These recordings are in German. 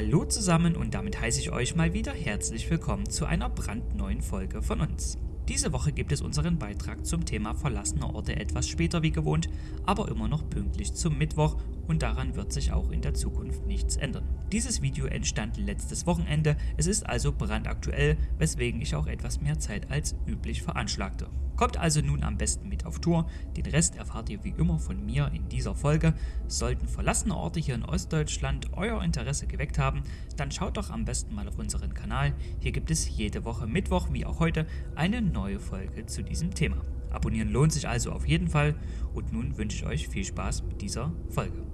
Hallo zusammen und damit heiße ich euch mal wieder herzlich willkommen zu einer brandneuen Folge von uns. Diese Woche gibt es unseren Beitrag zum Thema verlassene Orte etwas später wie gewohnt, aber immer noch pünktlich zum Mittwoch und daran wird sich auch in der Zukunft nichts ändern. Dieses Video entstand letztes Wochenende, es ist also brandaktuell, weswegen ich auch etwas mehr Zeit als üblich veranschlagte. Kommt also nun am besten mit auf Tour, den Rest erfahrt ihr wie immer von mir in dieser Folge. Sollten verlassene Orte hier in Ostdeutschland euer Interesse geweckt haben, dann schaut doch am besten mal auf unseren Kanal. Hier gibt es jede Woche Mittwoch wie auch heute eine neue Folge zu diesem Thema. Abonnieren lohnt sich also auf jeden Fall und nun wünsche ich euch viel Spaß mit dieser Folge.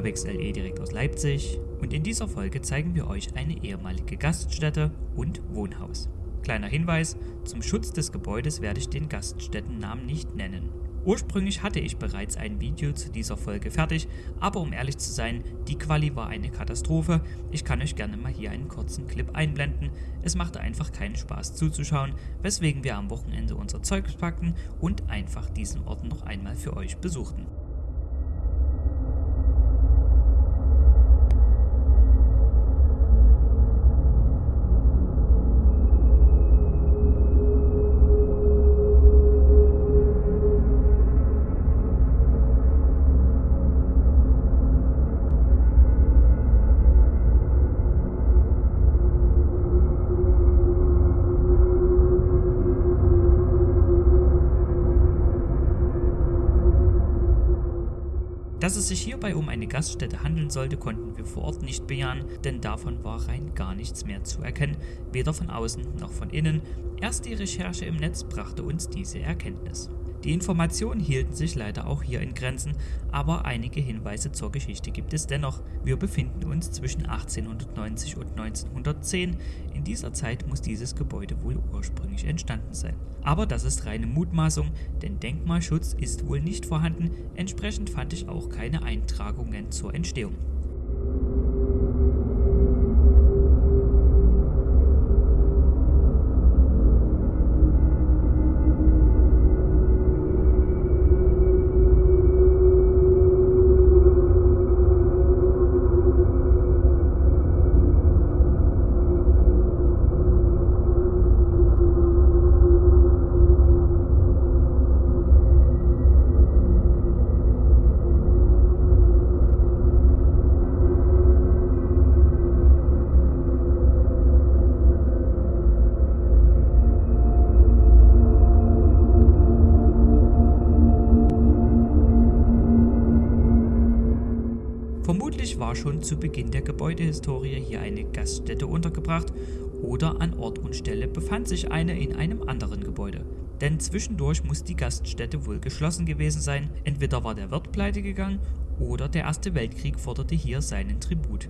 Urbex LE direkt aus Leipzig und in dieser Folge zeigen wir euch eine ehemalige Gaststätte und Wohnhaus. Kleiner Hinweis, zum Schutz des Gebäudes werde ich den Gaststättennamen nicht nennen. Ursprünglich hatte ich bereits ein Video zu dieser Folge fertig, aber um ehrlich zu sein, die Quali war eine Katastrophe. Ich kann euch gerne mal hier einen kurzen Clip einblenden. Es machte einfach keinen Spaß zuzuschauen, weswegen wir am Wochenende unser Zeug packten und einfach diesen Ort noch einmal für euch besuchten. Dass es sich hierbei um eine Gaststätte handeln sollte, konnten wir vor Ort nicht bejahen, denn davon war rein gar nichts mehr zu erkennen, weder von außen noch von innen. Erst die Recherche im Netz brachte uns diese Erkenntnis. Die Informationen hielten sich leider auch hier in Grenzen, aber einige Hinweise zur Geschichte gibt es dennoch. Wir befinden uns zwischen 1890 und 1910. In dieser Zeit muss dieses Gebäude wohl ursprünglich entstanden sein. Aber das ist reine Mutmaßung, denn Denkmalschutz ist wohl nicht vorhanden, entsprechend fand ich auch keine Eintragungen zur Entstehung. Vermutlich war schon zu Beginn der Gebäudehistorie hier eine Gaststätte untergebracht oder an Ort und Stelle befand sich eine in einem anderen Gebäude. Denn zwischendurch muss die Gaststätte wohl geschlossen gewesen sein, entweder war der Wirt pleite gegangen oder der Erste Weltkrieg forderte hier seinen Tribut.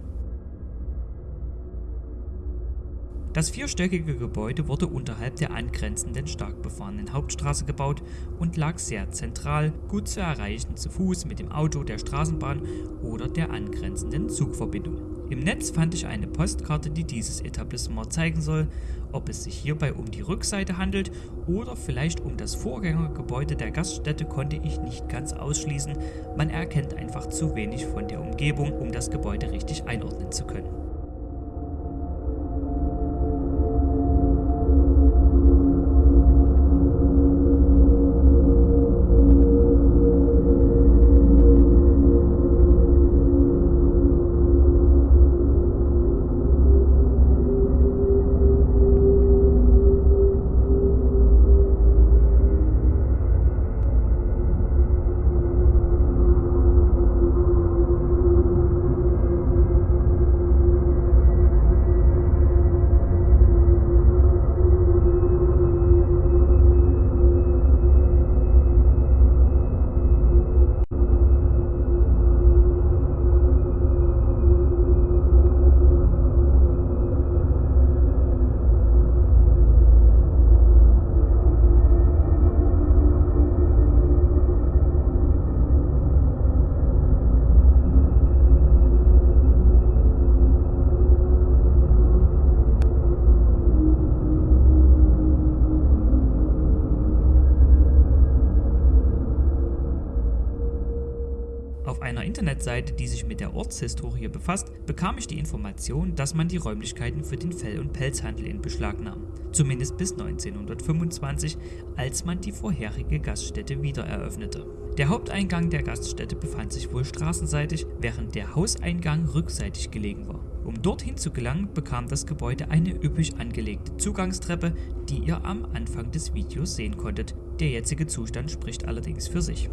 Das vierstöckige Gebäude wurde unterhalb der angrenzenden stark befahrenen Hauptstraße gebaut und lag sehr zentral, gut zu erreichen zu Fuß mit dem Auto, der Straßenbahn oder der angrenzenden Zugverbindung. Im Netz fand ich eine Postkarte, die dieses Etablissement zeigen soll. Ob es sich hierbei um die Rückseite handelt oder vielleicht um das Vorgängergebäude der Gaststätte konnte ich nicht ganz ausschließen. Man erkennt einfach zu wenig von der Umgebung, um das Gebäude richtig einordnen zu können. Internetseite, die sich mit der Ortshistorie befasst, bekam ich die Information, dass man die Räumlichkeiten für den Fell- und Pelzhandel in Beschlag nahm. Zumindest bis 1925, als man die vorherige Gaststätte wieder eröffnete. Der Haupteingang der Gaststätte befand sich wohl straßenseitig, während der Hauseingang rückseitig gelegen war. Um dorthin zu gelangen, bekam das Gebäude eine üppig angelegte Zugangstreppe, die ihr am Anfang des Videos sehen konntet. Der jetzige Zustand spricht allerdings für sich.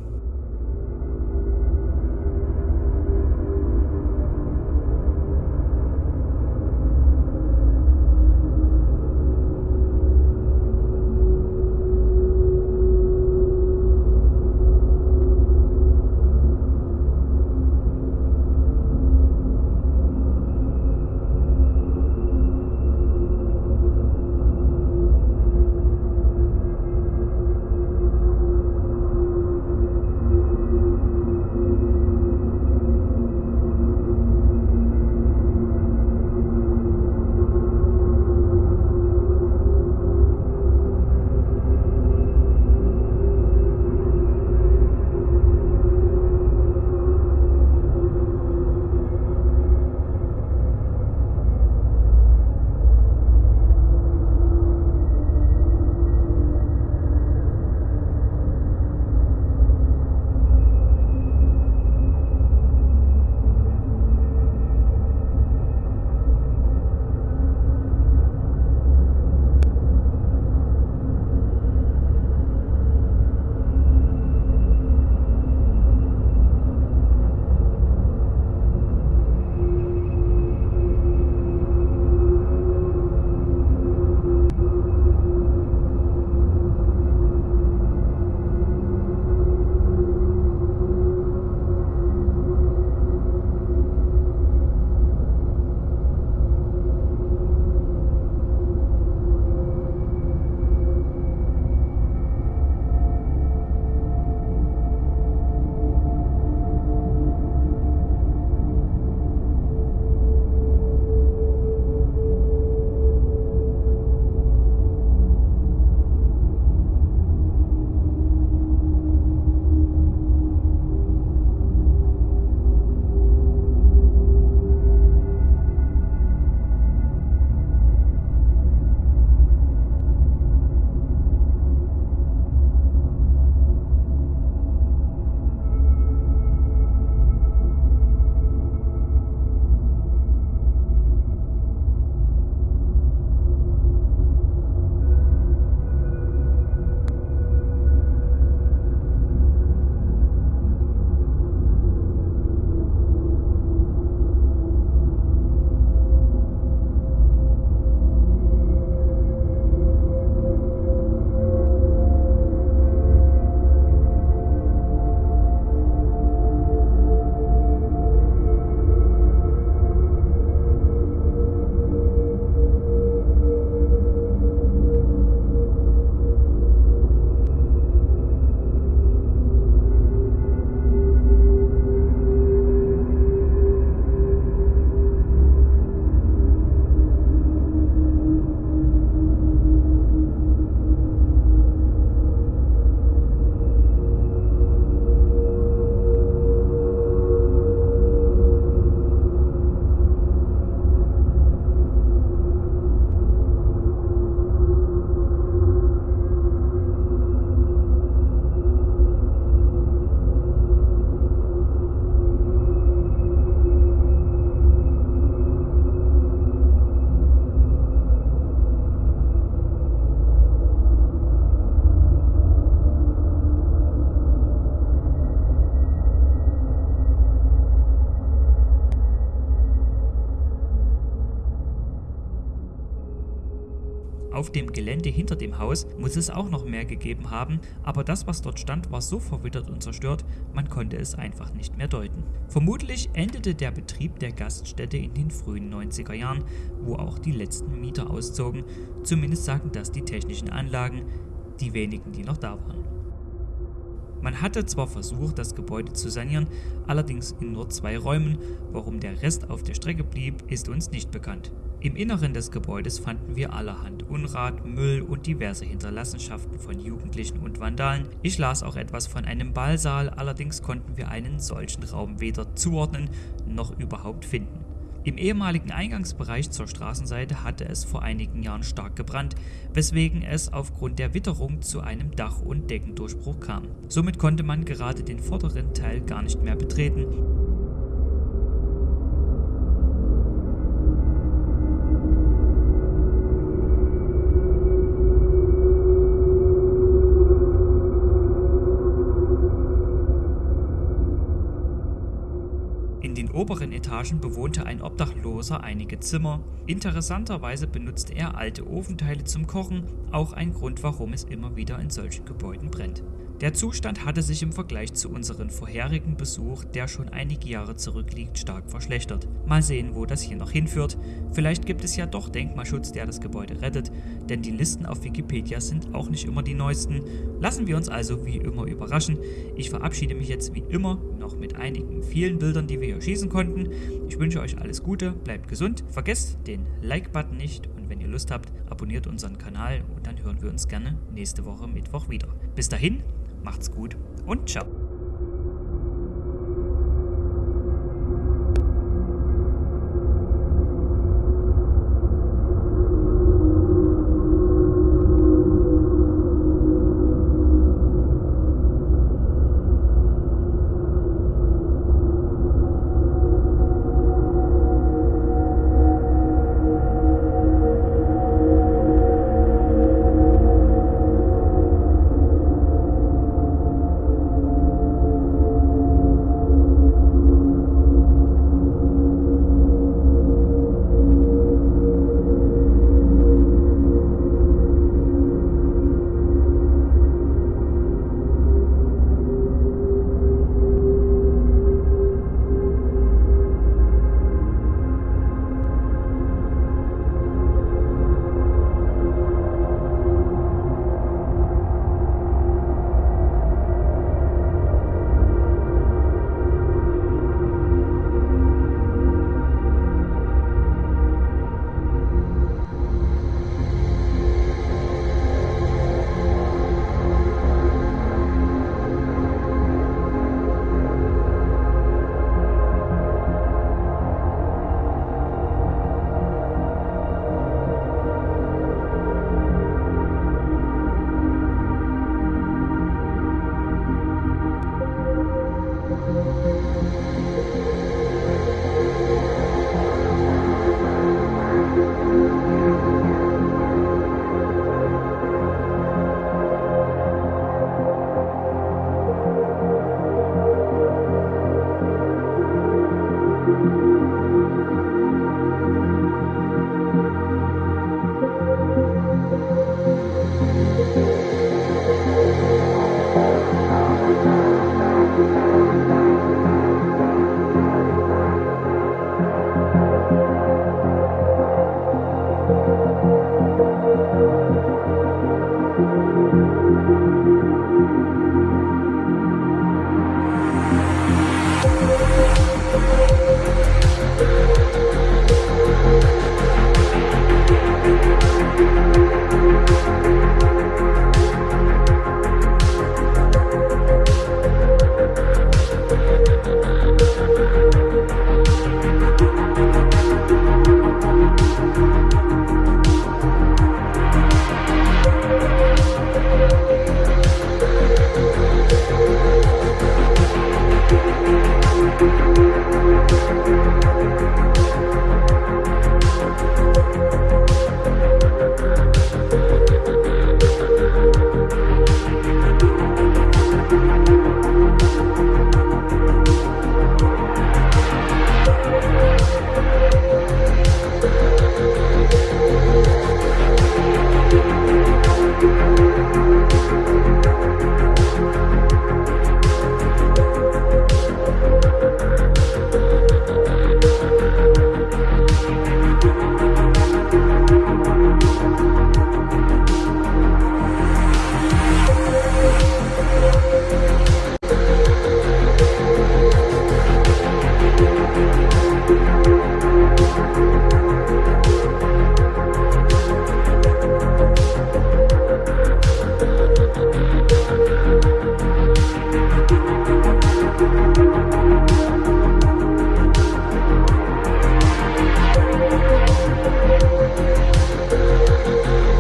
Auf dem Gelände hinter dem Haus muss es auch noch mehr gegeben haben, aber das, was dort stand, war so verwittert und zerstört, man konnte es einfach nicht mehr deuten. Vermutlich endete der Betrieb der Gaststätte in den frühen 90er Jahren, wo auch die letzten Mieter auszogen, zumindest sagen das die technischen Anlagen, die wenigen, die noch da waren. Man hatte zwar versucht, das Gebäude zu sanieren, allerdings in nur zwei Räumen, warum der Rest auf der Strecke blieb, ist uns nicht bekannt. Im Inneren des Gebäudes fanden wir allerhand Unrat, Müll und diverse Hinterlassenschaften von Jugendlichen und Vandalen. Ich las auch etwas von einem Ballsaal, allerdings konnten wir einen solchen Raum weder zuordnen noch überhaupt finden. Im ehemaligen Eingangsbereich zur Straßenseite hatte es vor einigen Jahren stark gebrannt, weswegen es aufgrund der Witterung zu einem Dach- und Deckendurchbruch kam. Somit konnte man gerade den vorderen Teil gar nicht mehr betreten oberen Etagen bewohnte ein Obdachloser einige Zimmer. Interessanterweise benutzte er alte Ofenteile zum Kochen, auch ein Grund, warum es immer wieder in solchen Gebäuden brennt. Der Zustand hatte sich im Vergleich zu unserem vorherigen Besuch, der schon einige Jahre zurückliegt, stark verschlechtert. Mal sehen, wo das hier noch hinführt. Vielleicht gibt es ja doch Denkmalschutz, der das Gebäude rettet, denn die Listen auf Wikipedia sind auch nicht immer die neuesten. Lassen wir uns also wie immer überraschen. Ich verabschiede mich jetzt wie immer noch mit einigen vielen Bildern, die wir hier schießen konnten. Ich wünsche euch alles Gute, bleibt gesund, vergesst den Like-Button nicht und wenn ihr Lust habt, abonniert unseren Kanal und dann hören wir uns gerne nächste Woche Mittwoch wieder. Bis dahin, Macht's gut und ciao.